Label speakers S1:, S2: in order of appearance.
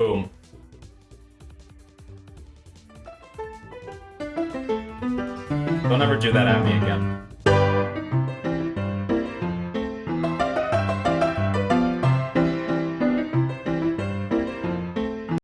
S1: Boom. Don't ever do that at me again.